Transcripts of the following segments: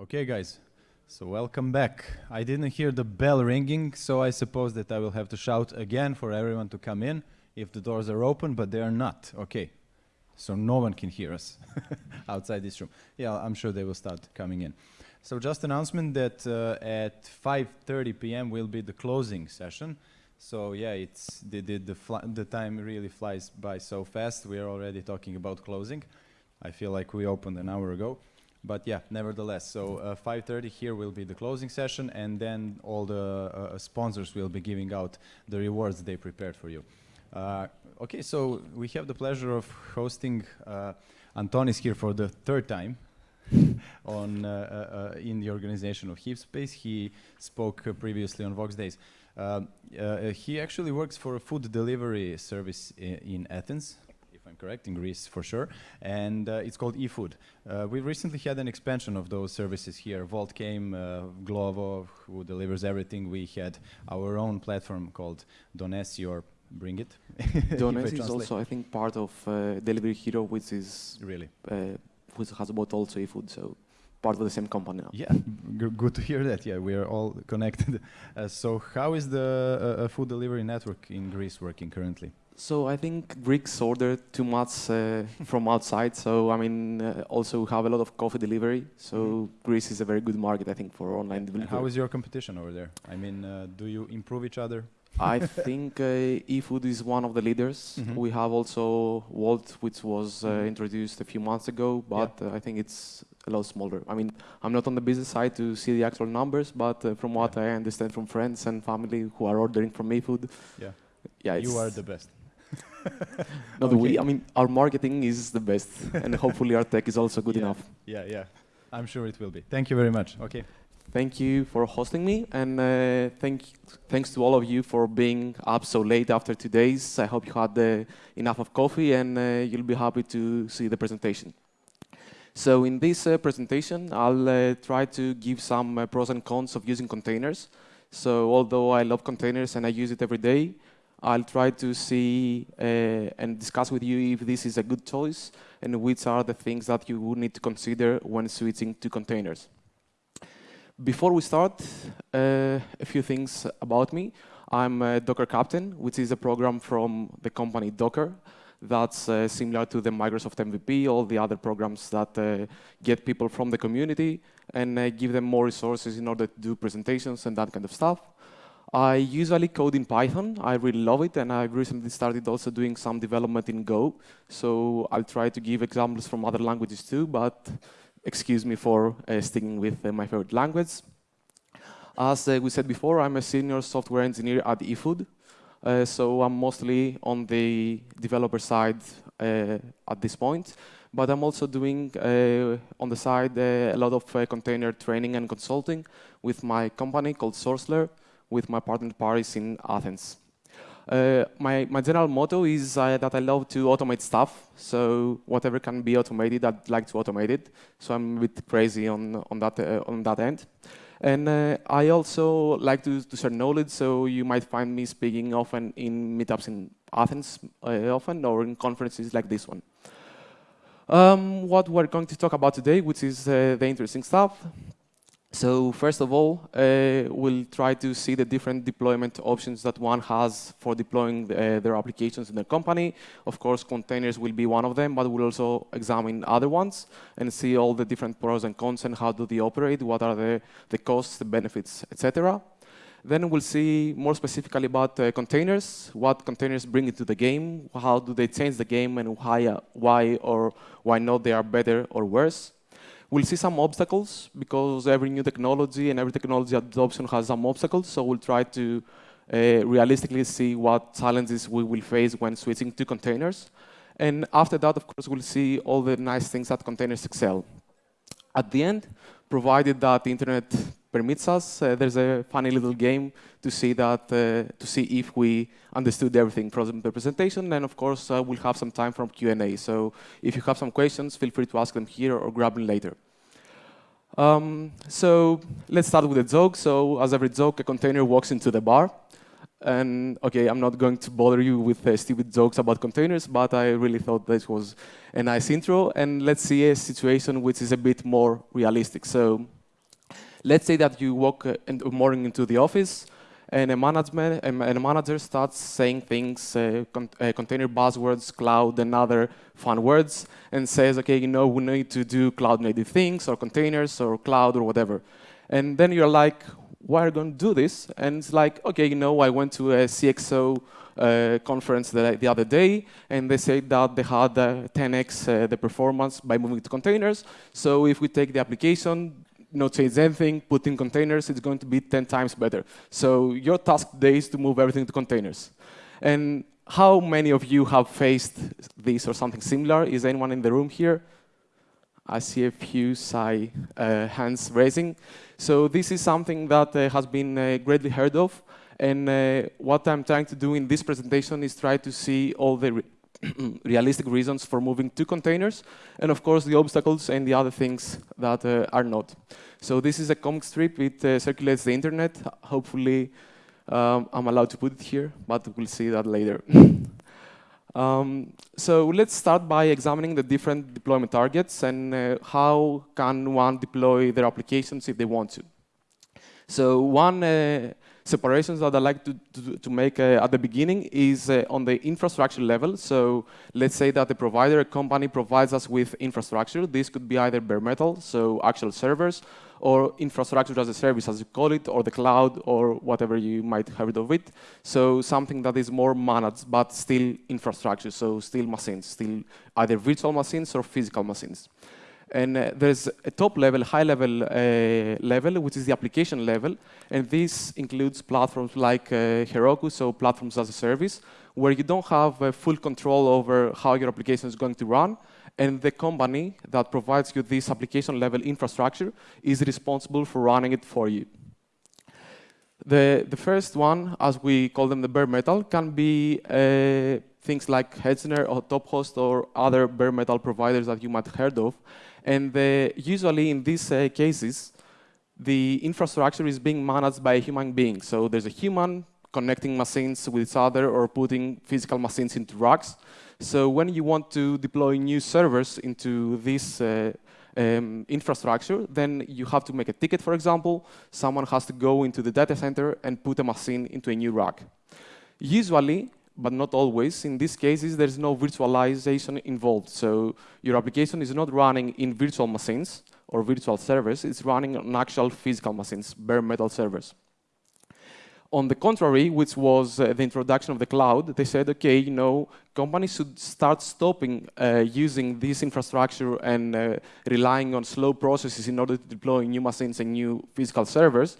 Okay, guys. So welcome back. I didn't hear the bell ringing, so I suppose that I will have to shout again for everyone to come in if the doors are open, but they are not. Okay. So no one can hear us outside this room. Yeah, I'm sure they will start coming in. So just announcement that uh, at 5:30 p.m. will be the closing session. So yeah, it's the the the, the time really flies by so fast. We are already talking about closing. I feel like we opened an hour ago. But yeah, nevertheless, so uh, 5.30 here will be the closing session and then all the uh, sponsors will be giving out the rewards they prepared for you. Uh, okay, so we have the pleasure of hosting uh, Antonis here for the third time on uh, uh, in the organization of Heapspace. He spoke previously on Voxxed Days. He actually works for a food delivery service in Athens, I'm correct, in Greece for sure, and uh, it's called eFood. Uh, we recently had an expansion of those services here. Wolt came, uh, Glovo, who delivers everything. We had our own platform called Donesi or Bring It. Donesi is also, I think, part of uh, Delivery Hero, which is really uh, which has bought also eFood. So part of the same company now. Yeah, G good to hear that. Yeah, we are all connected. Uh, so how is the uh, uh, food delivery network in Greece working currently? So I think Greeks order too much uh, from outside. So I mean, uh, also have a lot of coffee delivery. So mm -hmm. Greece is a very good market, I think, for online delivery. how is your competition over there? I mean, uh, do you improve each other? I think uh, eFood is one of the leaders. Mm -hmm. We have also Wolt, which was uh, mm-hmm. introduced a few months ago, but yeah. Uh, I think it's a lot smaller. I mean, I'm not on the business side to see the actual numbers, but from what yeah. I understand from friends and family who are ordering from eFood, yeah, yeah, you are the best. Not okay. we. I mean, our marketing is the best, and hopefully our tech is also good yeah. enough. Yeah, yeah. I'm sure it will be. Thank you very much. Okay. Thank you for hosting me, and uh, thank thanks to all of you for being up so late after two days. I hope you had uh, enough of coffee, and uh, you'll be happy to see the presentation. So in this uh, presentation, I'll uh, try to give some uh, pros and cons of using containers. So although I love containers and I use it every day, I'll try to see and discuss with you if this is a good choice and which are the things that you would need to consider when switching to containers. Before we start, uh, a few things about me. I'm a Docker Captain, which is a program from the company Docker that's uh, similar to the Microsoft MVP, all the other programs that uh, get people from the community and uh, give them more resources in order to do presentations and that kind of stuff. I usually code in Python. I really love it, and I recently started also doing some development in Go. So I'll try to give examples from other languages too, but excuse me for uh, sticking with uh, my favorite language. As uh, we said before, I'm a senior software engineer at eFood. Uh, so I'm mostly on the developer side uh, at this point, but I'm also doing uh, on the side a lot of container training and consulting with my company called SourceLair with my partner Paris in Athens. Uh, my, my general motto is uh, that I love to automate stuff. So whatever can be automated, I'd like to automate it. So I'm a bit crazy on, on, that, uh, on that end. And uh, I also like to, to share knowledge. So you might find me speaking often in meetups in Athens, uh, often, or in conferences like this one. Um, what we're going to talk about today, which is the interesting stuff, so first of all, uh, we'll try to see the different deployment options that one has for deploying uh, their applications in their company. Of course, containers will be one of them, but we'll also examine other ones and see all the different pros and cons and how do they operate, what are the, the costs, the benefits, etc. Then we'll see more specifically about uh, containers, what containers bring into the game, how do they change the game, and why, why or why not they are better or worse. We'll see some obstacles because every new technology and every technology adoption has some obstacles. So we'll try to uh, realistically see what challenges we will face when switching to containers. And after that, of course, we'll see all the nice things that containers excel. At the end, provided that the internet permits us, uh, there's a funny little game to see that uh, to see if we understood everything from the presentation. And of course, uh, we'll have some time for Q&A. So if you have some questions, feel free to ask them here or grab them later. Um, so let's start with a joke. So as every joke, a container walks into the bar. And okay, I'm not going to bother you with uh, stupid jokes about containers, but I really thought this was a nice intro. And let's see a situation which is a bit more realistic. So Let's say that you walk uh, in the morning into the office, and a management and a manager starts saying things, uh, con uh, container buzzwords, cloud, and other fun words, and says, okay, you know, we need to do cloud-native things, or containers, or cloud, or whatever. And then you're like, why are you going to do this? And it's like, okay, you know, I went to a CXO uh, conference the, the, other day, and they said that they had 10x uh, the performance by moving to containers. So if we take the application, not change anything, put in containers, it's going to be 10 times better. So your task today is to move everything to containers. And how many of you have faced this or something similar? Is anyone in the room here? I see a few uh, hands raising. So this is something that uh, has been uh, greatly heard of. And uh, what I'm trying to do in this presentation is try to see all the re realistic reasons for moving to containers, and of course the obstacles and the other things that uh, are not. So this is a comic strip. It uh, circulates the internet. Hopefully um, I'm allowed to put it here, but we'll see that later. um, so let's start by examining the different deployment targets and uh, how can one deploy their applications if they want to. So one uh, that I like to, to, to make uh, at the beginning is uh, on the infrastructure level. So let's say that the provider, a company, provides us with infrastructure. This could be either bare metal, so actual servers, or infrastructure as a service, as you call it, or the cloud, or whatever you might have heard of it. So something that is more managed, but still infrastructure, so still machines, still either virtual machines or physical machines. And uh, there's a top level, high level uh, level, which is the application level. And this includes platforms like uh, Heroku, so platforms as a service, where you don't have uh, full control over how your application is going to run. And the company that provides you this application level infrastructure is responsible for running it for you. The, the first one, as we call them the bare metal, can be uh, things like Hetzner or TopHost or other bare metal providers that you might have heard of. And the, usually in these uh, cases, the infrastructure is being managed by a human being. So there's a human connecting machines with each other or putting physical machines into racks. So when you want to deploy new servers into this uh, um, infrastructure, then you have to make a ticket, for example. Someone has to go into the data center and put a machine into a new rack. Usually, but not always. In these cases, there's no virtualization involved. So your application is not running in virtual machines or virtual servers. It's running on actual physical machines, bare metal servers. On the contrary, which was uh, the introduction of the cloud, they said, okay, you know, companies should start stopping uh, using this infrastructure and uh, relying on slow processes in order to deploy new machines and new physical servers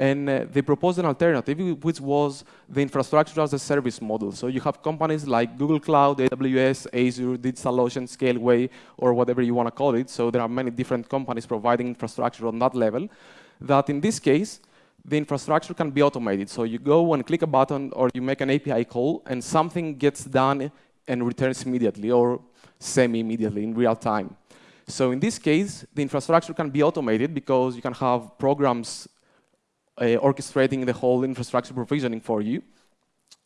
and uh, they proposed an alternative, which was the infrastructure as a service model. So you have companies like Google Cloud, AWS, Azure, DigitalOcean, Scaleway, or whatever you want to call it. So there are many different companies providing infrastructure on that level. That in this case, the infrastructure can be automated. So you go and click a button, or you make an API call, and something gets done and returns immediately, or semi-immediately in real time. So in this case, the infrastructure can be automated because you can have programs uh, orchestrating the whole infrastructure provisioning for you.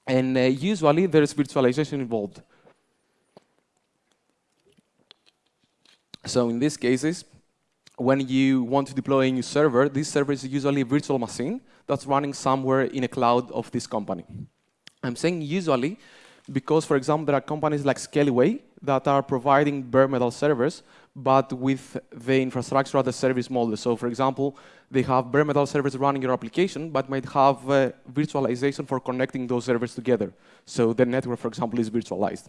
And uh, usually there is virtualization involved. So in these cases, when you want to deploy a new server, this server is usually a virtual machine that's running somewhere in a cloud of this company. I'm saying usually because, for example, there are companies like Scaleway that are providing bare metal servers, but with the infrastructure as a service model. So, for example, they have bare metal servers running your application, but might have uh, virtualization for connecting those servers together. So the network, for example, is virtualized.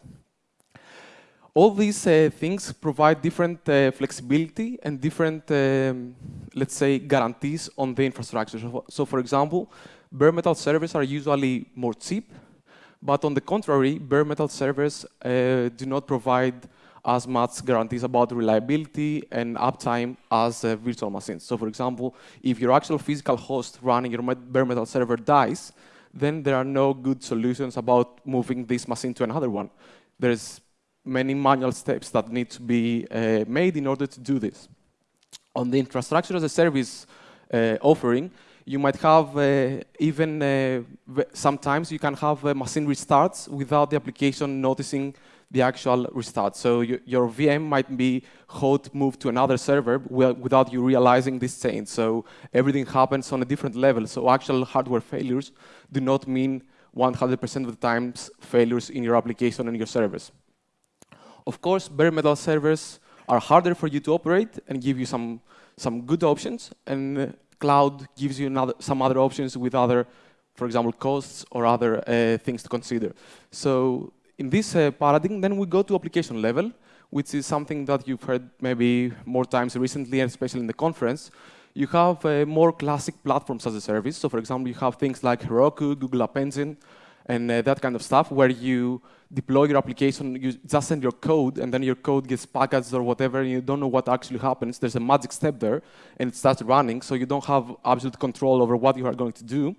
All these uh, things provide different uh, flexibility and different, um, let's say, guarantees on the infrastructure. So, so, for example, bare metal servers are usually more cheap but on the contrary, bare metal servers uh, do not provide as much guarantees about reliability and uptime as uh, virtual machines. So for example, if your actual physical host running your bare metal server dies, then there are no good solutions about moving this machine to another one. There's many manual steps that need to be uh, made in order to do this. On the infrastructure as a service uh, offering, you might have uh, even, uh, sometimes you can have uh, machine restarts without the application noticing the actual restart. So you, your VM might be hot moved to another server without you realizing this change. So everything happens on a different level. So actual hardware failures do not mean 100% of the times failures in your application and your service. Of course, bare metal servers are harder for you to operate and give you some, some good options, and cloud gives you another, some other options with other, for example, costs or other uh, things to consider. So in this uh, paradigm, then we go to application level, which is something that you've heard maybe more times recently, and especially in the conference. You have uh, more classic platforms as a service. So for example, you have things like Heroku, Google App Engine, and uh, that kind of stuff, where you deploy your application, you just send your code, and then your code gets packaged or whatever, and you don't know what actually happens. There's a magic step there, and it starts running, so you don't have absolute control over what you are going to do.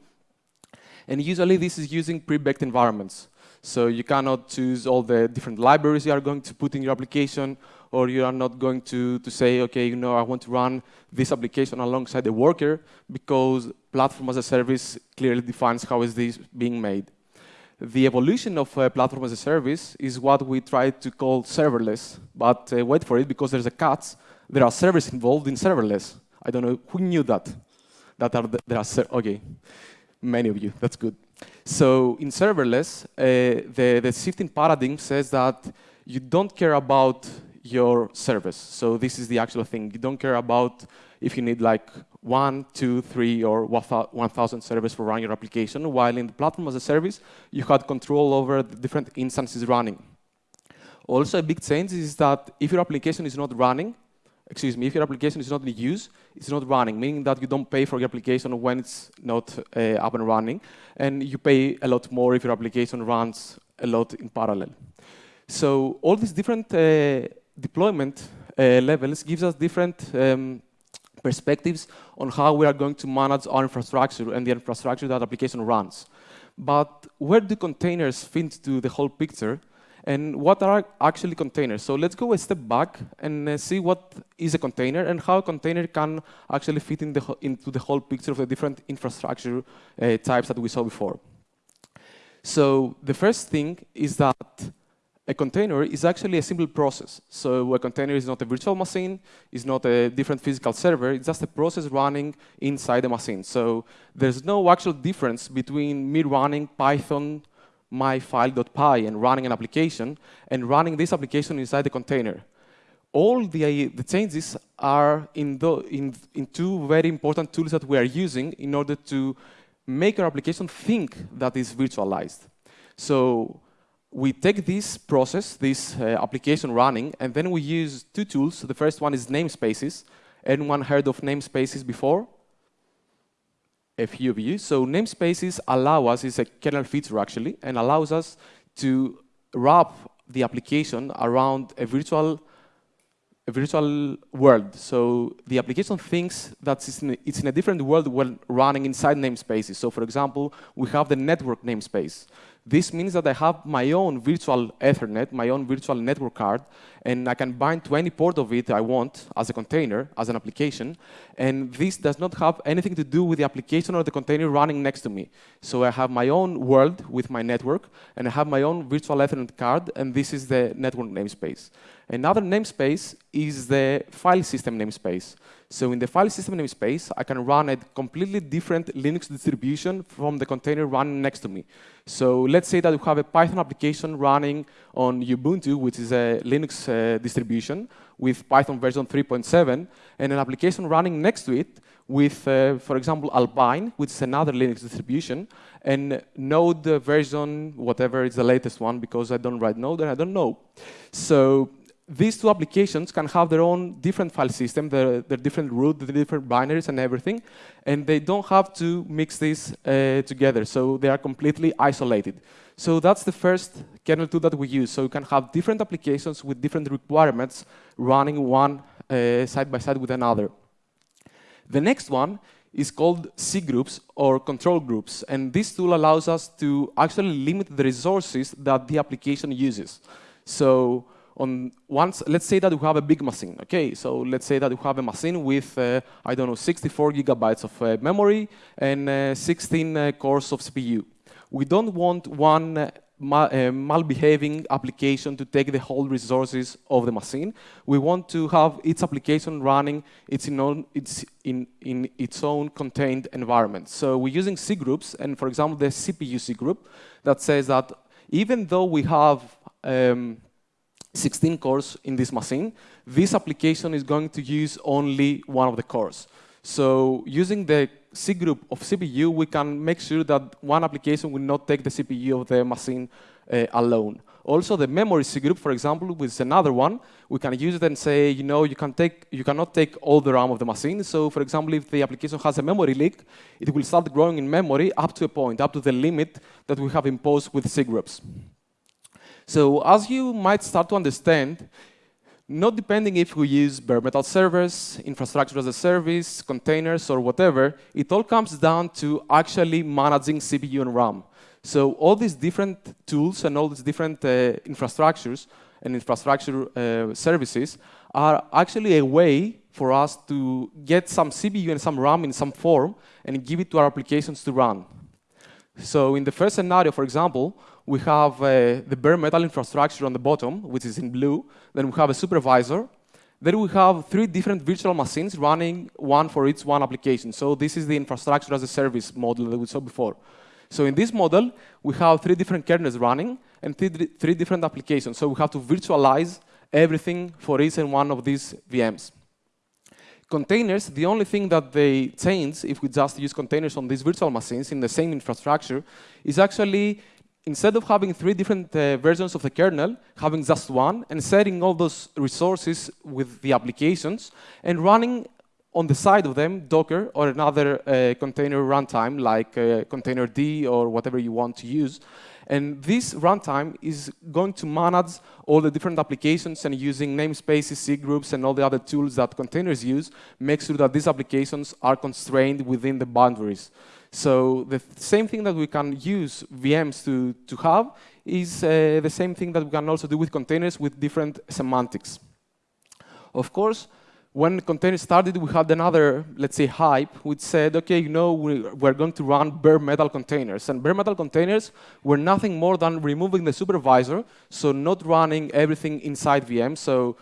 And usually this is using pre-baked environments. So you cannot choose all the different libraries you are going to put in your application, or you are not going to, to say, okay, you know, I want to run this application alongside the worker, because platform as a service clearly defines how is this being made. The evolution of uh, platform as a service is what we try to call serverless, but uh, wait for it, because there's a catch. There are servers involved in serverless. I don't know, who knew that? That are the, there are, okay, many of you, that's good. So in serverless, uh, the, the shifting paradigm says that you don't care about your service. So this is the actual thing. You don't care about if you need like one, two, three, or 1,000 servers for running your application, while in the platform as a service, you had control over the different instances running. Also, a big change is that if your application is not running, excuse me, if your application is not in use, it's not running, meaning that you don't pay for your application when it's not uh, up and running, and you pay a lot more if your application runs a lot in parallel. So all these different uh, deployment uh, levels gives us different um, perspectives on how we are going to manage our infrastructure and the infrastructure that application runs. But where do containers fit into the whole picture? And what are actually containers? So let's go a step back and uh, see what is a container and how a container can actually fit in the into the whole picture of the different infrastructure uh, types that we saw before. So the first thing is that a container is actually a simple process. So a container is not a virtual machine, it's not a different physical server, it's just a process running inside the machine. So there's no actual difference between me running Python myfile.py and running an application and running this application inside the container. All the, the changes are in, the, in, in two very important tools that we are using in order to make our application think that it's virtualized. So we take this process, this uh, application running, and then we use two tools. The first one is namespaces. Anyone heard of namespaces before? A few of you. So namespaces allow us, it's a kernel feature actually, and allows us to wrap the application around a virtual a virtual world. So the application thinks that it's in, a, it's in a different world when running inside namespaces. So for example, we have the network namespace. This means that I have my own virtual Ethernet, my own virtual network card, and I can bind to any port of it I want as a container, as an application. And this does not have anything to do with the application or the container running next to me. So I have my own world with my network, and I have my own virtual Ethernet card, and this is the network namespace. Another namespace is the file system namespace. So in the file system namespace, I can run a completely different Linux distribution from the container running next to me. So let's say that we have a Python application running on Ubuntu, which is a Linux uh, distribution with Python version 3.7, and an application running next to it with, uh, for example, Alpine, which is another Linux distribution, and Node version, whatever is the latest one, because I don't write Node and I don't know. So these two applications can have their own different file system, their, their different root, the different binaries and everything, and they don't have to mix this uh, together, so they are completely isolated. So that's the first kernel tool that we use, so you can have different applications with different requirements running one uh, side by side with another. The next one is called C groups or control groups, and this tool allows us to actually limit the resources that the application uses. So on once, let's say that we have a big machine, okay? So let's say that we have a machine with, uh, I don't know, 64 gigabytes of uh, memory and uh, 16 uh, cores of CPU. We don't want one uh, uh, malbehaving application to take the whole resources of the machine. We want to have each application running its in, own, its in, in its own contained environment. So we're using C groups, and for example, the CPU C group that says that even though we have um, 16 cores in this machine, this application is going to use only one of the cores. So using the C group of CPU, we can make sure that one application will not take the CPU of the machine uh, alone. Also, the memory C group, for example, is another one, we can use it and say, you know, you, can take, you cannot take all the RAM of the machine. So, for example, if the application has a memory leak, it will start growing in memory up to a point, up to the limit that we have imposed with C groups. So, as you might start to understand, not depending if we use bare metal servers, infrastructure as a service, containers, or whatever, it all comes down to actually managing CPU and RAM. So all these different tools and all these different uh, infrastructures and infrastructure uh, services are actually a way for us to get some CPU and some RAM in some form and give it to our applications to run. So in the first scenario, for example, we have uh, the bare metal infrastructure on the bottom, which is in blue. Then we have a supervisor. Then we have three different virtual machines running one for each one application. So this is the infrastructure as a service model that we saw before. So in this model, we have three different kernels running and three, three different applications. So we have to virtualize everything for each and one of these VMs. Containers, the only thing that they change if we just use containers on these virtual machines in the same infrastructure is actually instead of having three different uh, versions of the kernel, having just one and setting all those resources with the applications and running on the side of them Docker or another uh, container runtime like uh, containerd or whatever you want to use. And this runtime is going to manage all the different applications and using namespaces, C groups, and all the other tools that containers use, make sure that these applications are constrained within the boundaries. So the same thing that we can use VMs to, to have is uh, the same thing that we can also do with containers with different semantics. Of course, when containers started, we had another, let's say, hype, which said, okay, you know, we're going to run bare metal containers. And bare metal containers were nothing more than removing the supervisor, so not running everything inside VM. So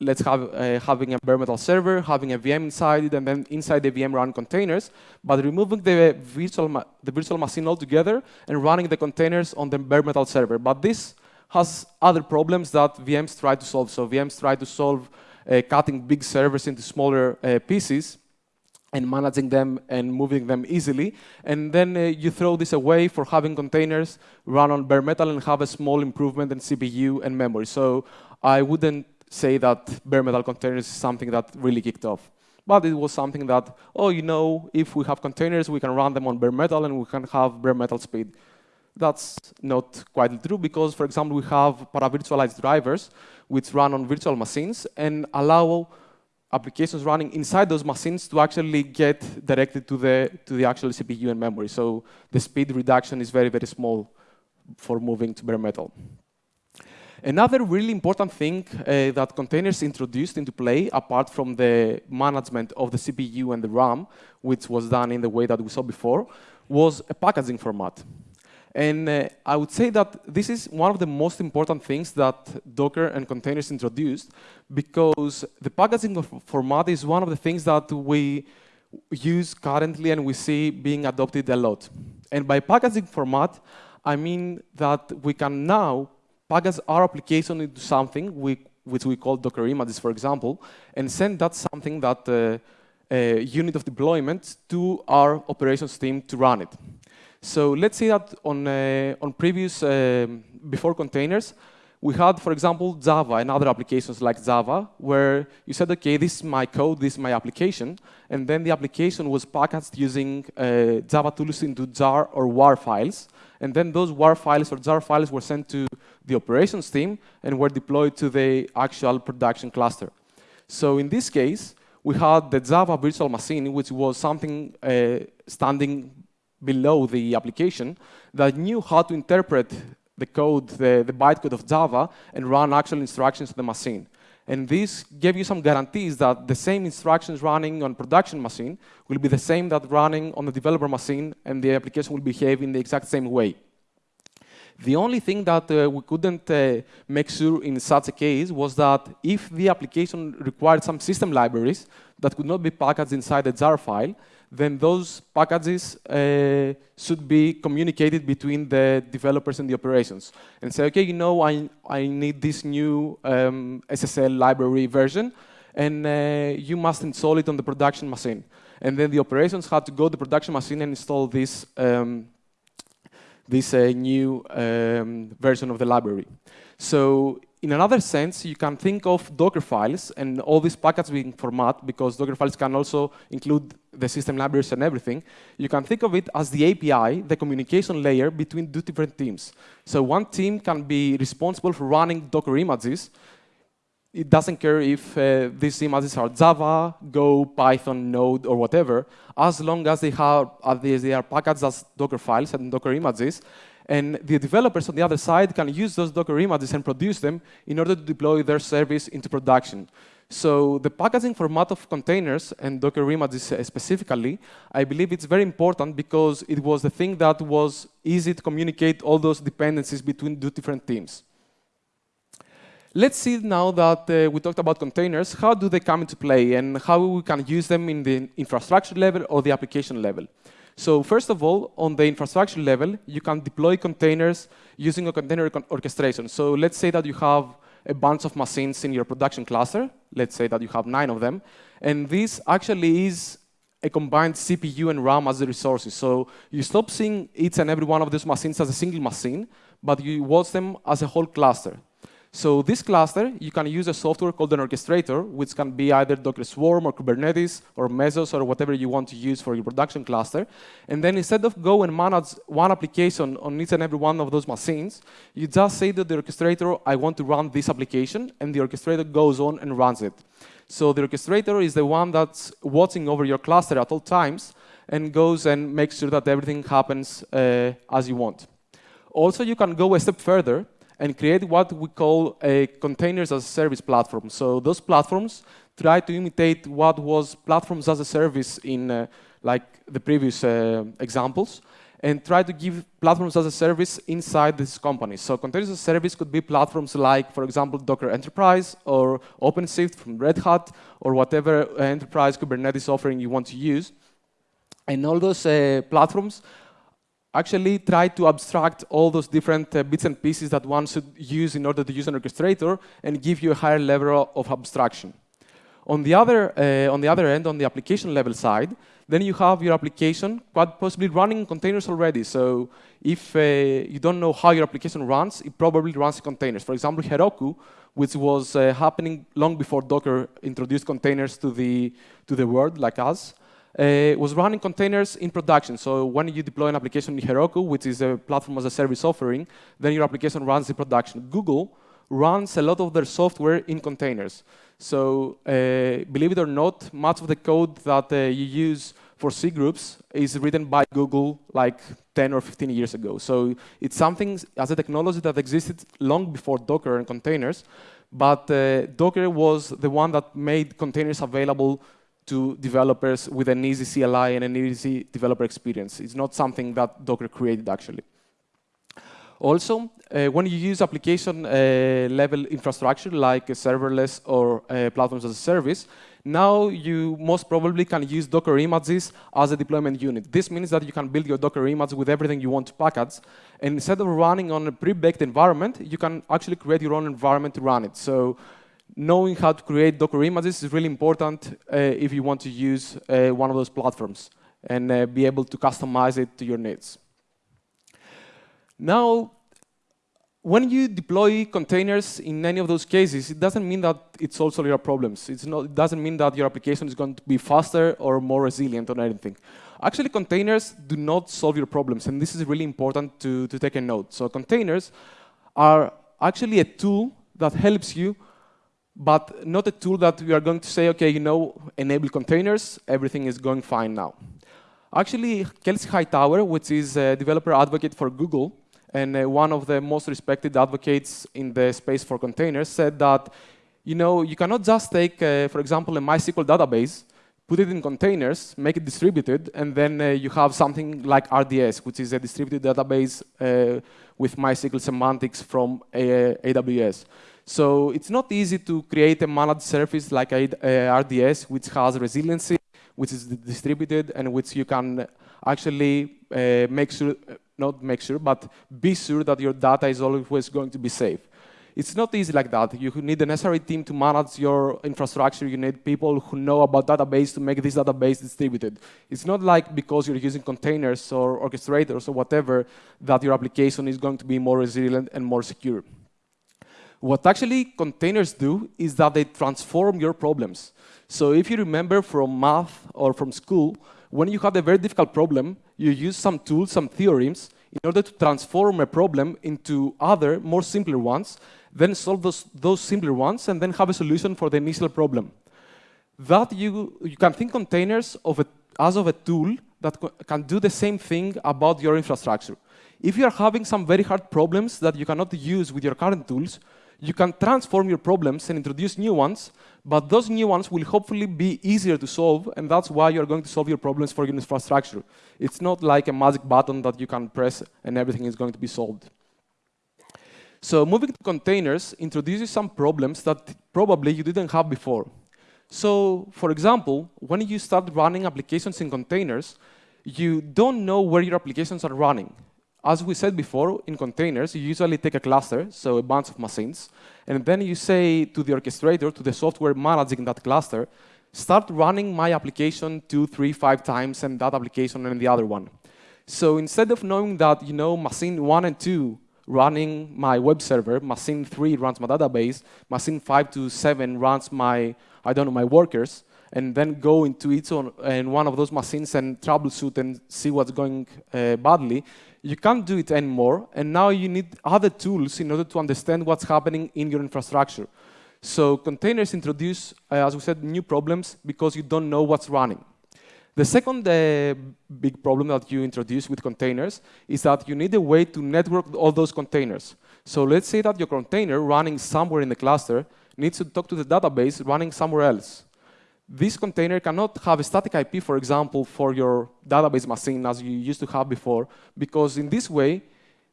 let's have uh, having a bare metal server, having a VM inside it, and then inside the VM run containers, but removing the virtual, the virtual machine altogether and running the containers on the bare metal server. But this has other problems that VMs try to solve. So VMs try to solve uh, cutting big servers into smaller uh, pieces and managing them and moving them easily. And then uh, you throw this away for having containers run on bare metal and have a small improvement in CPU and memory. So I wouldn't say that bare metal containers is something that really kicked off. But it was something that, oh, you know, if we have containers, we can run them on bare metal and we can have bare metal speed. That's not quite true because, for example, we have paravirtualized drivers which run on virtual machines and allow applications running inside those machines to actually get directed to the, to the actual CPU and memory. So the speed reduction is very, very small for moving to bare metal. Another really important thing uh, that containers introduced into play, apart from the management of the CPU and the RAM, which was done in the way that we saw before, was a packaging format. And uh, I would say that this is one of the most important things that Docker and containers introduced because the packaging format is one of the things that we use currently and we see being adopted a lot. And by packaging format, I mean that we can now package our application into something we, which we call Docker images, for example, and send that something that uh, uh, unit of deployment to our operations team to run it. So let's say that on, uh, on previous, um, before containers, we had, for example, Java and other applications like Java, where you said, okay, this is my code, this is my application, and then the application was packaged using uh, Java tools into jar or WAR files, and then those WAR files or jar files were sent to the operations team and were deployed to the actual production cluster. So in this case, we had the Java virtual machine, which was something uh, standing below the application that knew how to interpret the code, the, the bytecode of Java, and run actual instructions to the machine. And this gave you some guarantees that the same instructions running on production machine will be the same that running on the developer machine, and the application will behave in the exact same way. The only thing that uh, we couldn't uh, make sure in such a case was that if the application required some system libraries that could not be packaged inside a jar file, then those packages uh, should be communicated between the developers and the operations. And say, okay, you know, I, I need this new um, SSL library version, and uh, you must install it on the production machine. And then the operations had to go to the production machine and install this, um, this uh, new um, version of the library. So in another sense, you can think of Docker files and all these packets being format, because Docker files can also include the system libraries and everything. You can think of it as the API, the communication layer between two different teams. So one team can be responsible for running Docker images. It doesn't care if uh, these images are Java, Go, Python, Node, or whatever, as long as they, have, uh, they are packaged as Docker files and Docker images, and the developers on the other side can use those Docker images and produce them in order to deploy their service into production. So the packaging format of containers and Docker images uh, specifically, I believe it's very important because it was the thing that was easy to communicate all those dependencies between two different teams. Let's see now that uh, we talked about containers, how do they come into play and how we can use them in the infrastructure level or the application level. So first of all, on the infrastructure level, you can deploy containers using a container orchestration. So let's say that you have a bunch of machines in your production cluster. Let's say that you have nine of them. And this actually is a combined CPU and RAM as the resources. So you stop seeing each and every one of those machines as a single machine, but you watch them as a whole cluster. So this cluster, you can use a software called an orchestrator, which can be either Docker Swarm or Kubernetes or Mesos or whatever you want to use for your production cluster. And then instead of go and manage one application on each and every one of those machines, you just say to the orchestrator, I want to run this application, and the orchestrator goes on and runs it. So the orchestrator is the one that's watching over your cluster at all times and goes and makes sure that everything happens uh, as you want. Also, you can go a step further and create what we call a containers as a service platform. So those platforms try to imitate what was platforms as a service in uh, like the previous uh, examples and try to give platforms as a service inside this company. So containers as a service could be platforms like, for example, Docker Enterprise or OpenShift from Red Hat or whatever enterprise Kubernetes offering you want to use. And all those uh, platforms actually try to abstract all those different uh, bits and pieces that one should use in order to use an orchestrator and give you a higher level of abstraction. On the other, uh, on the other end, on the application level side, then you have your application quite possibly running in containers already. So if uh, you don't know how your application runs, it probably runs in containers. For example, Heroku, which was uh, happening long before Docker introduced containers to the, to the world, like us, uh, was running containers in production. So when you deploy an application in Heroku, which is a platform as a service offering, then your application runs in production. Google runs a lot of their software in containers. So uh, believe it or not, much of the code that uh, you use for C groups is written by Google like 10 or 15 years ago. So it's something as a technology that existed long before Docker and containers, but uh, Docker was the one that made containers available to developers with an easy CLI and an easy developer experience. It's not something that Docker created, actually. Also, uh, when you use application uh, level infrastructure like serverless or uh, platforms as a service, now you most probably can use Docker images as a deployment unit. This means that you can build your Docker image with everything you want to package. And instead of running on a pre-baked environment, you can actually create your own environment to run it. So knowing how to create Docker images is really important uh, if you want to use uh, one of those platforms and uh, be able to customize it to your needs. Now, when you deploy containers in any of those cases, it doesn't mean that it solves all your problems. Not, it doesn't mean that your application is going to be faster or more resilient or anything. Actually, containers do not solve your problems, and this is really important to, to take a note. So containers are actually a tool that helps you but not a tool that we are going to say, okay, you know, enable containers, everything is going fine now. Actually, Kelsey Hightower, which is a developer advocate for Google, and uh, one of the most respected advocates in the space for containers, said that, you know, you cannot just take, uh, for example, a MySQL database, put it in containers, make it distributed, and then uh, you have something like RDS, which is a distributed database uh, with MySQL semantics from AWS. So it's not easy to create a managed service like RDS, which has resiliency, which is distributed, and which you can actually uh, make sure, not make sure, but be sure that your data is always going to be safe. It's not easy like that. You need the necessary team to manage your infrastructure. You need people who know about database to make this database distributed. It's not like because you're using containers or orchestrators or whatever that your application is going to be more resilient and more secure. What actually containers do is that they transform your problems. So if you remember from math or from school, when you have a very difficult problem, you use some tools, some theorems, in order to transform a problem into other, more simpler ones, then solve those, those simpler ones, and then have a solution for the initial problem. That you, you can think containers of a, as of a tool that can do the same thing about your infrastructure. If you are having some very hard problems that you cannot use with your current tools, you can transform your problems and introduce new ones, but those new ones will hopefully be easier to solve, and that's why you're going to solve your problems for your infrastructure. It's not like a magic button that you can press and everything is going to be solved. So moving to containers introduces some problems that probably you didn't have before. So for example, when you start running applications in containers, you don't know where your applications are running. As we said before, in containers, you usually take a cluster, so a bunch of machines, and then you say to the orchestrator, to the software managing that cluster, start running my application two, three, five times, and that application and the other one. So instead of knowing that, you know, machine one and two running my web server, machine three runs my database, machine five to seven runs my, I don't know, my workers, and then go into each one, and one of those machines and troubleshoot and see what's going uh, badly, you can't do it anymore, and now you need other tools in order to understand what's happening in your infrastructure. So containers introduce, uh, as we said, new problems because you don't know what's running. The second uh, big problem that you introduce with containers is that you need a way to network all those containers. So let's say that your container running somewhere in the cluster needs to talk to the database running somewhere else this container cannot have a static IP, for example, for your database machine as you used to have before, because in this way,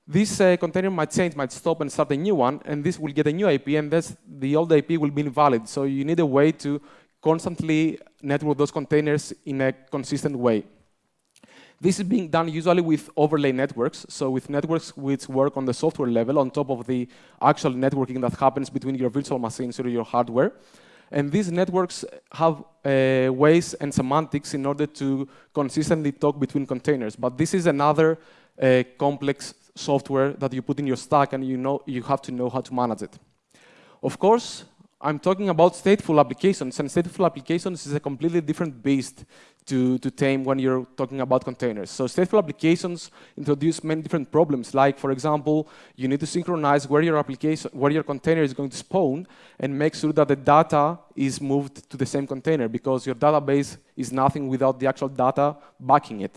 this uh, container might change, might stop and start a new one, and this will get a new IP, and the old IP will be invalid. So you need a way to constantly network those containers in a consistent way. This is being done usually with overlay networks, so with networks which work on the software level on top of the actual networking that happens between your virtual machines or your hardware. And these networks have uh, ways and semantics in order to consistently talk between containers. But this is another uh, complex software that you put in your stack and you, know, you have to know how to manage it. Of course, I'm talking about stateful applications, and stateful applications is a completely different beast to, to tame when you're talking about containers. So stateful applications introduce many different problems, like, for example, you need to synchronize where your application, where your container is going to spawn, and make sure that the data is moved to the same container, because your database is nothing without the actual data backing it.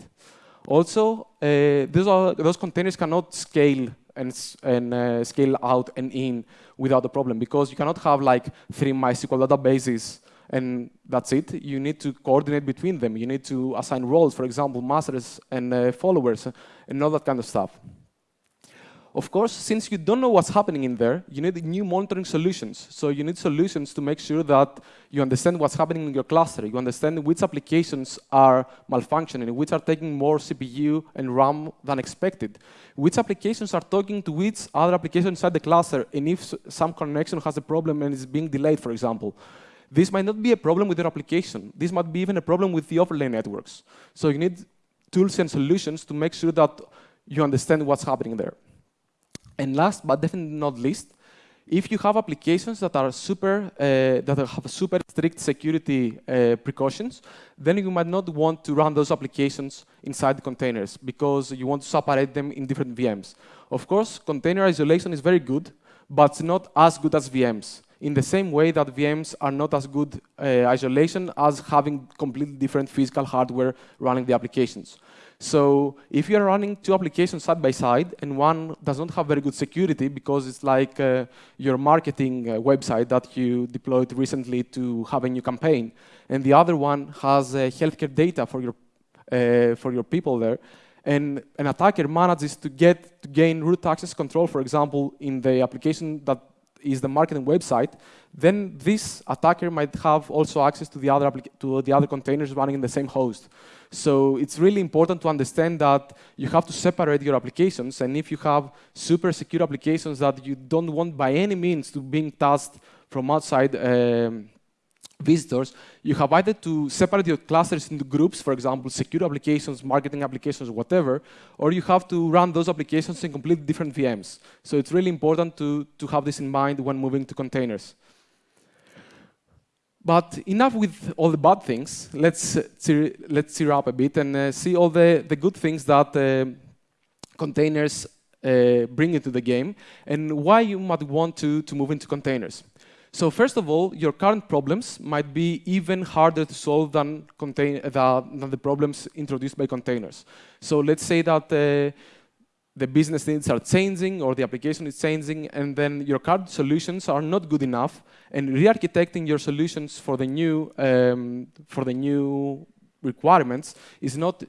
Also, uh, those, are, those containers cannot scale and, and uh, scale out and in without a problem because you cannot have like three MySQL databases and that's it. You need to coordinate between them. You need to assign roles, for example, masters and uh, followers and all that kind of stuff. Of course, since you don't know what's happening in there, you need new monitoring solutions. So you need solutions to make sure that you understand what's happening in your cluster. You understand which applications are malfunctioning, which are taking more CPU and RAM than expected. Which applications are talking to which other application inside the cluster, and if some connection has a problem and is being delayed, for example. This might not be a problem with your application. This might be even a problem with the overlay networks. So you need tools and solutions to make sure that you understand what's happening there. And last but definitely not least, if you have applications that are super uh, that have super strict security uh, precautions, then you might not want to run those applications inside containers because you want to separate them in different VMs. Of course, container isolation is very good, but it's not as good as VMs. In the same way that VMs are not as good uh, isolation as having completely different physical hardware running the applications. So if you're running two applications side by side and one does not have very good security because it's like uh, your marketing uh, website that you deployed recently to have a new campaign, and the other one has uh, healthcare data for your, uh, for your people there, and an attacker manages to get to gain root access control, for example, in the application that is the marketing website, then this attacker might have also access to the other to the other containers running in the same host. So it's really important to understand that you have to separate your applications, and if you have super secure applications that you don't want by any means to being tasked from outside. Um, visitors, you have either to separate your clusters into groups, for example, secure applications, marketing applications, whatever, or you have to run those applications in completely different VMs. So it's really important to, to have this in mind when moving to containers. But enough with all the bad things. Let's, uh, let's tear up a bit and uh, see all the, the good things that uh, containers uh, bring into the game and why you might want to, to move into containers. So first of all, your current problems might be even harder to solve than, contain, than the problems introduced by containers. So let's say that uh, the business needs are changing or the application is changing and then your current solutions are not good enough and re-architecting your solutions for the new um, for the new requirements is not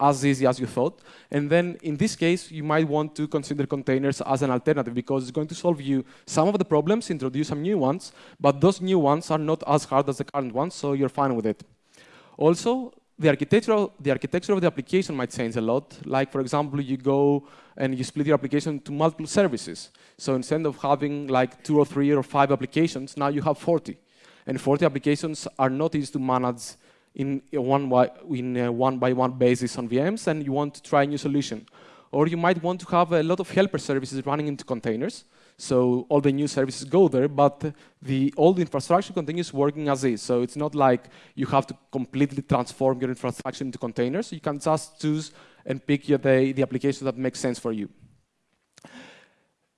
as easy as you thought. And then in this case, you might want to consider containers as an alternative because it's going to solve you some of the problems, introduce some new ones, but those new ones are not as hard as the current ones, so you're fine with it. Also, the architecture, the architecture of the application might change a lot. Like, for example, you go and you split your application to multiple services. So instead of having like two or three or five applications, now you have 40. And 40 applications are not easy to manage in a one, by, in a one by one basis on VMs and you want to try a new solution. Or you might want to have a lot of helper services running into containers. So all the new services go there, but the old infrastructure continues working as is. So it's not like you have to completely transform your infrastructure into containers. You can just choose and pick the, the application that makes sense for you.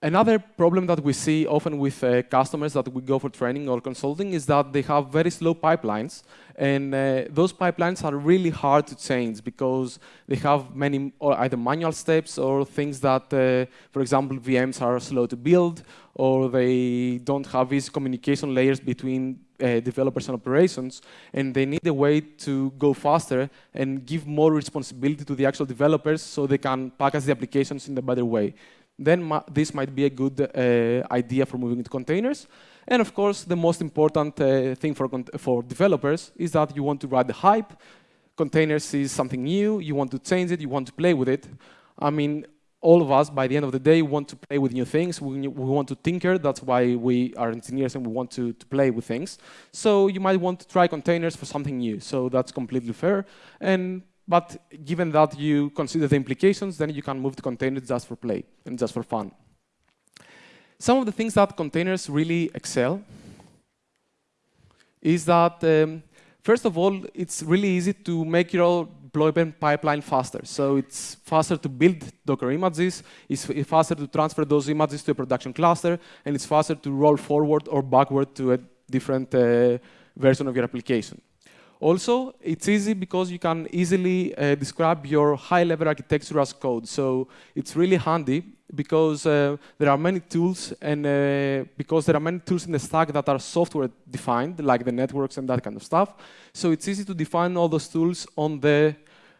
Another problem that we see often with uh, customers that we go for training or consulting is that they have very slow pipelines. And uh, those pipelines are really hard to change because they have many either manual steps or things that, uh, for example, VMs are slow to build or they don't have these communication layers between uh, developers and operations, and they need a way to go faster and give more responsibility to the actual developers so they can package the applications in a better way then this might be a good uh, idea for moving to containers. And of course, the most important uh, thing for, for developers is that you want to ride the hype. Containers is something new, you want to change it, you want to play with it. I mean, all of us, by the end of the day, want to play with new things. We, we want to tinker. That's why we are engineers and we want to, to play with things. So you might want to try containers for something new. So that's completely fair. And but given that you consider the implications, then you can move to containers just for play and just for fun. Some of the things that containers really excel is that, um, first of all, it's really easy to make your deployment pipeline faster. So it's faster to build Docker images, it's faster to transfer those images to a production cluster, and it's faster to roll forward or backward to a different uh, version of your application. Also, it's easy because you can easily uh, describe your high-level architecture as code. So it's really handy because uh, there are many tools and uh, because there are many tools in the stack that are software defined, like the networks and that kind of stuff. So it's easy to define all those tools on the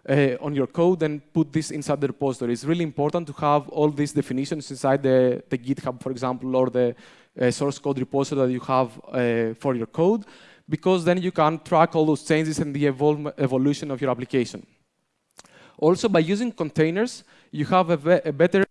uh, on your code and put this inside the repository. It's really important to have all these definitions inside the, the GitHub, for example, or the uh, source code repository that you have uh, for your code because then you can track all those changes and the evol evolution of your application. Also, by using containers, you have a, a better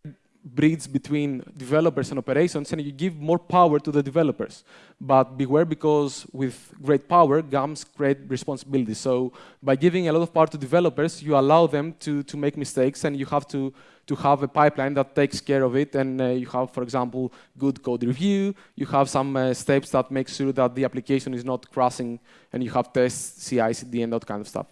bridge between developers and operations and you give more power to the developers. But beware because with great power comes great responsibility. So by giving a lot of power to developers, you allow them to, to make mistakes and you have to, to have a pipeline that takes care of it. And uh, you have, for example, good code review. You have some uh, steps that make sure that the application is not crashing and you have tests, CI, CD, and that kind of stuff.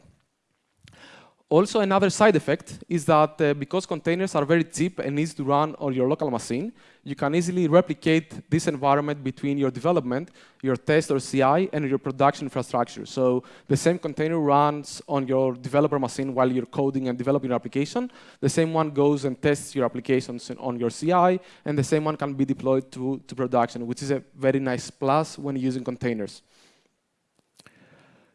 Also, another side effect is that uh, because containers are very cheap and easy to run on your local machine, you can easily replicate this environment between your development, your test or CI, and your production infrastructure. So the same container runs on your developer machine while you're coding and developing your application. The same one goes and tests your applications on your CI, and the same one can be deployed to, to production, which is a very nice plus when using containers.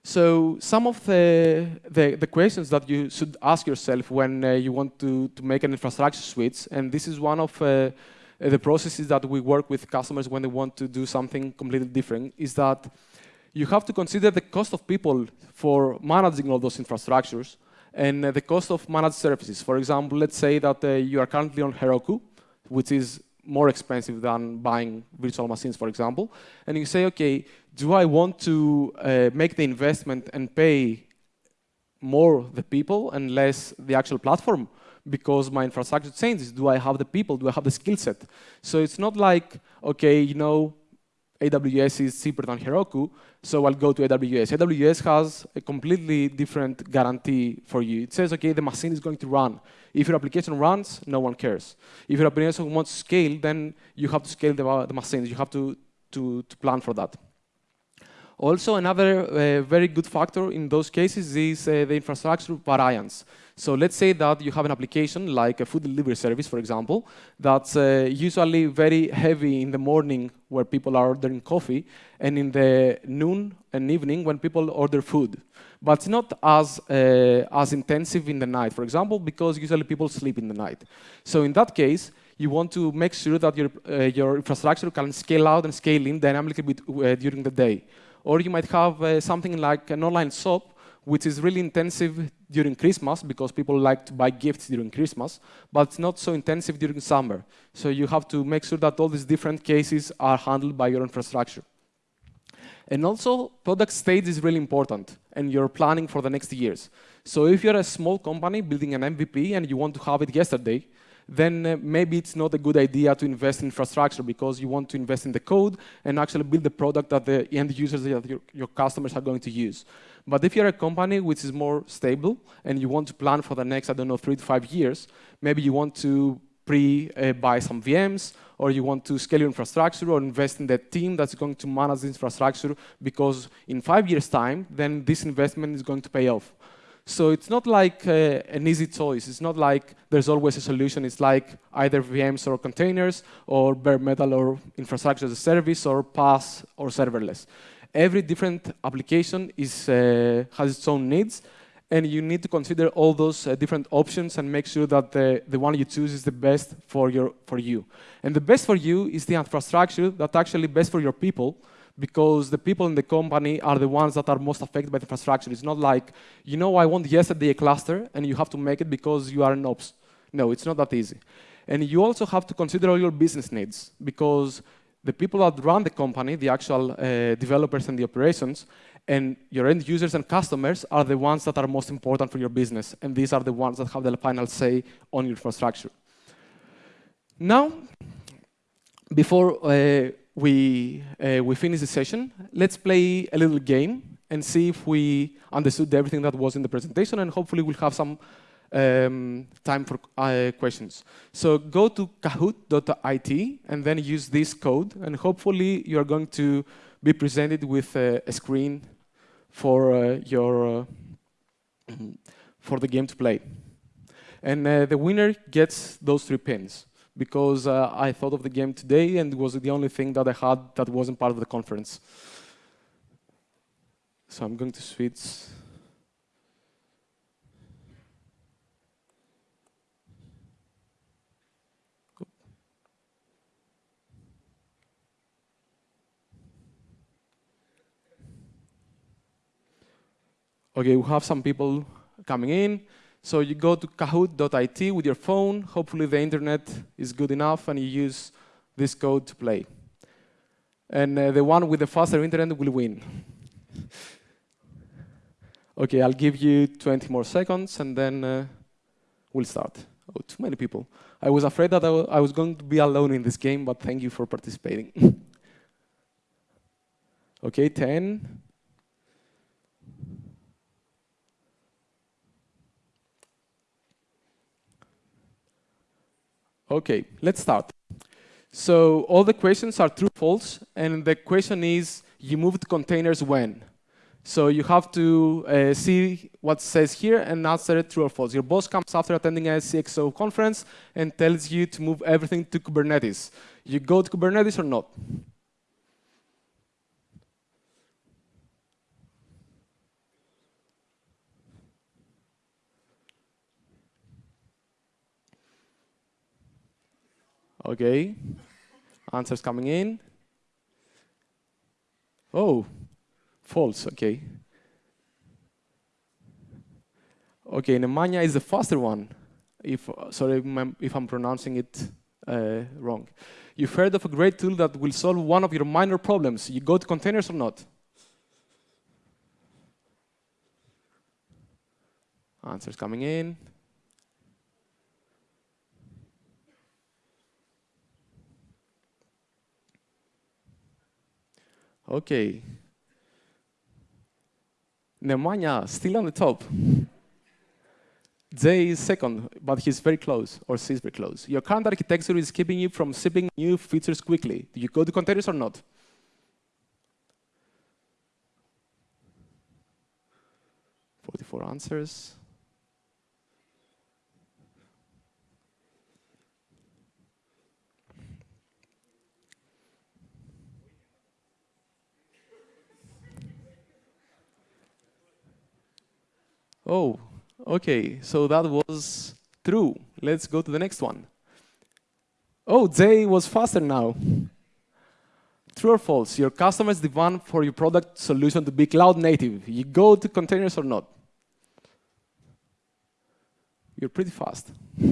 So some of the, the, the, questions that you should ask yourself when uh, you want to, to make an infrastructure switch, and this is one of uh, the processes that we work with customers when they want to do something completely different, is that you have to consider the cost of people for managing all those infrastructures and uh, the cost of managed services. For example, let's say that uh, you are currently on Heroku, which is more expensive than buying virtual machines, for example. And you say, okay, do I want to uh, make the investment and pay more the people and less the actual platform? Because my infrastructure changes. Do I have the people? Do I have the skill set? So it's not like, okay, you know, AWS is cheaper than Heroku, so I'll go to AWS. AWS has a completely different guarantee for you. It says, okay, the machine is going to run. If your application runs, no one cares. If your application wants to scale, then you have to scale the, the machines. You have to, to, to plan for that. Also, another uh, very good factor in those cases is uh, the infrastructure variance. So let's say that you have an application like a food delivery service, for example, that's uh, usually very heavy in the morning where people are ordering coffee, and in the noon and evening when people order food. But it's not as, uh, as intensive in the night, for example, because usually people sleep in the night. So in that case, you want to make sure that your, uh, your infrastructure can scale out and scale in dynamically uh, during the day. Or you might have uh, something like an online shop, which is really intensive during Christmas because people like to buy gifts during Christmas, but it's not so intensive during summer. So you have to make sure that all these different cases are handled by your infrastructure. And also, product stage is really important, and you're planning for the next years. So if you're a small company building an MVP and you want to have it yesterday, then uh, maybe it's not a good idea to invest in infrastructure because you want to invest in the code and actually build the product that the end users, that your, your customers are going to use. But if you're a company which is more stable and you want to plan for the next, I don't know, three to five years, maybe you want to pre-buy uh, some VMs or you want to scale your infrastructure or invest in that team that's going to manage the infrastructure because in five years' time, then this investment is going to pay off. So it's not like uh, an easy choice. It's not like there's always a solution. It's like either VMs or containers or bare metal or infrastructure as a service or PaaS or serverless. Every different application is, uh, has its own needs and you need to consider all those uh, different options and make sure that the, the one you choose is the best for, your, for you. And the best for you is the infrastructure that's actually best for your people because the people in the company are the ones that are most affected by the infrastructure. It's not like, you know, I want yesterday a cluster, and you have to make it because you are an ops. No, it's not that easy. And you also have to consider all your business needs, because the people that run the company, the actual uh, developers and the operations, and your end users and customers are the ones that are most important for your business, and these are the ones that have the final say on your infrastructure. Now, before uh, we, uh, we finish the session, let's play a little game and see if we understood everything that was in the presentation, and hopefully we'll have some um, time for uh, questions. So go to kahoot.it and then use this code, and hopefully you're going to be presented with a screen for uh, your uh, for the game to play. And uh, the winner gets those three pins because uh, I thought of the game today and it was the only thing that I had that wasn't part of the conference. So I'm going to switch. Okay, we have some people coming in. So you go to kahoot.it with your phone. Hopefully the internet is good enough and you use this code to play. And uh, the one with the faster internet will win. okay, I'll give you 20 more seconds and then uh, we'll start. Oh, too many people. I was afraid that I, I was going to be alone in this game, but thank you for participating. okay, 10, Okay, let's start. So all the questions are true, false, and the question is, you moved containers when? So you have to uh, see what says here and answer it true or false. Your boss comes after attending a CXO conference and tells you to move everything to Kubernetes. You go to Kubernetes or not? Okay. Answers coming in. Oh, false, okay. Okay, Nemanja is the faster one. If sorry if I'm pronouncing it uh, wrong. You've heard of a great tool that will solve one of your minor problems. You go to containers or not? Answers coming in. Okay. Nemanja, still on the top. Jay is second, but he's very close, or she's very close. Your current architecture is keeping you from shipping new features quickly. Do you go to containers or not? Forty-four answers. Oh, okay, so that was true. Let's go to the next one. Oh, Jay was faster now. True or false? Your customers demand for your product solution to be cloud native. You go to containers or not? You're pretty fast.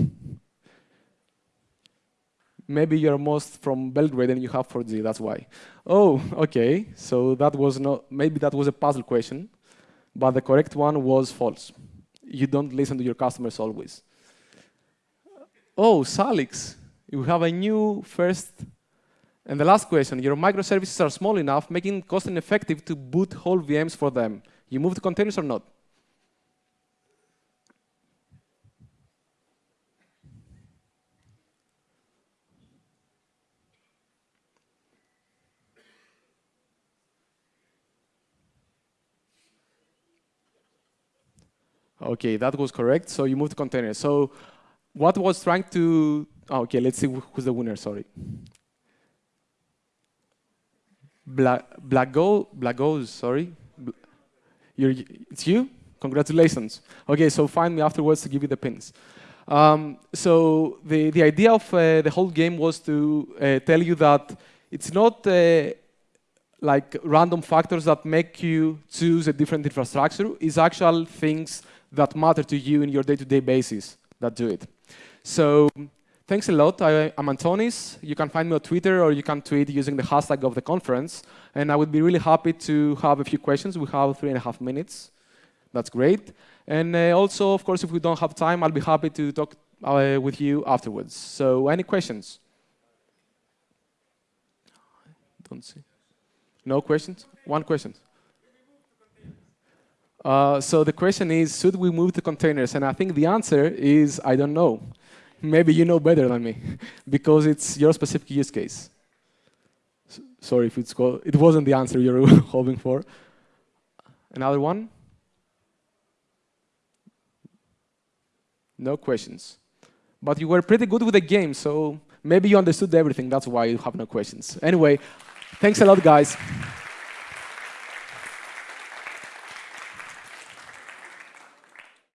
Maybe you're most from Belgrade and you have 4G, that's why. Oh, okay, so that was not, maybe that was a puzzle question but the correct one was false. You don't listen to your customers always. Oh, Salix, you have a new first. And the last question, your microservices are small enough, making cost effective to boot whole VMs for them. You move to containers or not? Okay, that was correct. So you moved to containers. So what was trying to, oh, okay, let's see who's the winner, sorry. Bla Blago, Blagos, sorry. You're, it's you? Congratulations. Okay, so find me afterwards to give you the pins. Um, so the, the idea of uh, the whole game was to uh, tell you that it's not uh, like random factors that make you choose a different infrastructure. It's actual things that matter to you in your day-to-day -day basis that do it. So thanks a lot. I, am Antonis. You can find me on Twitter or you can tweet using the hashtag of the conference. And I would be really happy to have a few questions. We have three and a half minutes. That's great. And uh, also, of course, if we don't have time, I'll be happy to talk uh, with you afterwards. So any questions? Don't see. No questions? One question. Uh, so the question is, should we move to containers? And I think the answer is, I don't know. Maybe you know better than me, because it's your specific use case. S sorry if it's it wasn't the answer you were hoping for. Another one? No questions. But you were pretty good with the game, so maybe you understood everything. That's why you have no questions. Anyway, thanks a lot, guys.